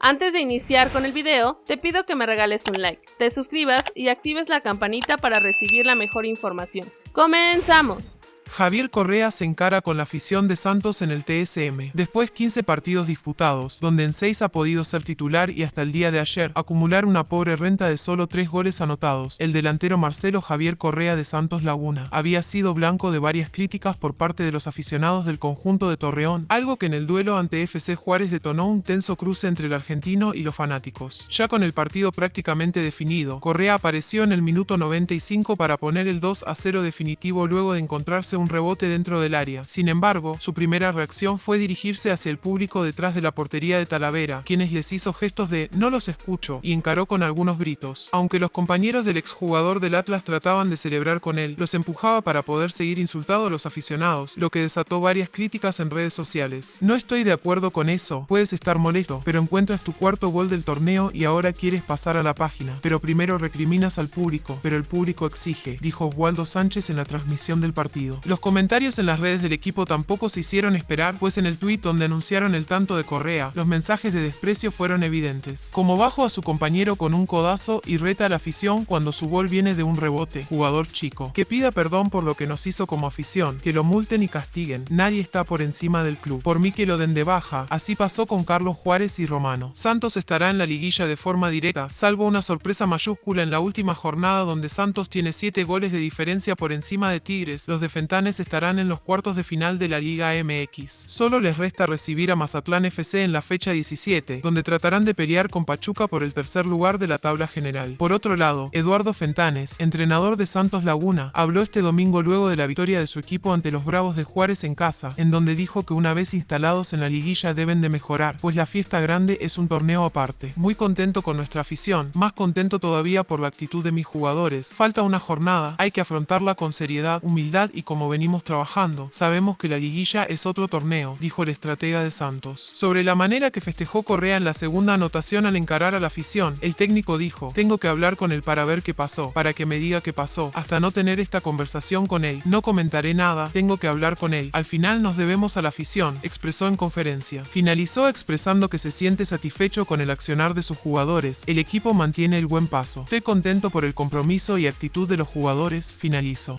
Antes de iniciar con el video, te pido que me regales un like, te suscribas y actives la campanita para recibir la mejor información. ¡Comenzamos! Javier Correa se encara con la afición de Santos en el TSM. Después 15 partidos disputados, donde en 6 ha podido ser titular y hasta el día de ayer acumular una pobre renta de solo 3 goles anotados, el delantero Marcelo Javier Correa de Santos Laguna había sido blanco de varias críticas por parte de los aficionados del conjunto de Torreón, algo que en el duelo ante FC Juárez detonó un tenso cruce entre el argentino y los fanáticos. Ya con el partido prácticamente definido, Correa apareció en el minuto 95 para poner el 2 a 0 definitivo luego de encontrarse un rebote dentro del área. Sin embargo, su primera reacción fue dirigirse hacia el público detrás de la portería de Talavera, quienes les hizo gestos de no los escucho y encaró con algunos gritos. Aunque los compañeros del exjugador del Atlas trataban de celebrar con él, los empujaba para poder seguir insultando a los aficionados, lo que desató varias críticas en redes sociales. No estoy de acuerdo con eso, puedes estar molesto, pero encuentras tu cuarto gol del torneo y ahora quieres pasar a la página, pero primero recriminas al público, pero el público exige, dijo Oswaldo Sánchez en la transmisión del partido. Los comentarios en las redes del equipo tampoco se hicieron esperar, pues en el tuit donde anunciaron el tanto de Correa, los mensajes de desprecio fueron evidentes. Como bajo a su compañero con un codazo y reta a la afición cuando su gol viene de un rebote, jugador chico. Que pida perdón por lo que nos hizo como afición, que lo multen y castiguen. Nadie está por encima del club. Por mí que lo den de baja. Así pasó con Carlos Juárez y Romano. Santos estará en la liguilla de forma directa, salvo una sorpresa mayúscula en la última jornada donde Santos tiene 7 goles de diferencia por encima de Tigres. Los estarán en los cuartos de final de la Liga MX. Solo les resta recibir a Mazatlán FC en la fecha 17, donde tratarán de pelear con Pachuca por el tercer lugar de la tabla general. Por otro lado, Eduardo Fentanes, entrenador de Santos Laguna, habló este domingo luego de la victoria de su equipo ante los Bravos de Juárez en casa, en donde dijo que una vez instalados en la liguilla deben de mejorar, pues la fiesta grande es un torneo aparte. Muy contento con nuestra afición, más contento todavía por la actitud de mis jugadores. Falta una jornada, hay que afrontarla con seriedad, humildad y como venimos trabajando. Sabemos que la liguilla es otro torneo, dijo el estratega de Santos. Sobre la manera que festejó Correa en la segunda anotación al encarar a la afición, el técnico dijo, tengo que hablar con él para ver qué pasó, para que me diga qué pasó, hasta no tener esta conversación con él. No comentaré nada, tengo que hablar con él. Al final nos debemos a la afición, expresó en conferencia. Finalizó expresando que se siente satisfecho con el accionar de sus jugadores. El equipo mantiene el buen paso. Estoy contento por el compromiso y actitud de los jugadores, finalizó.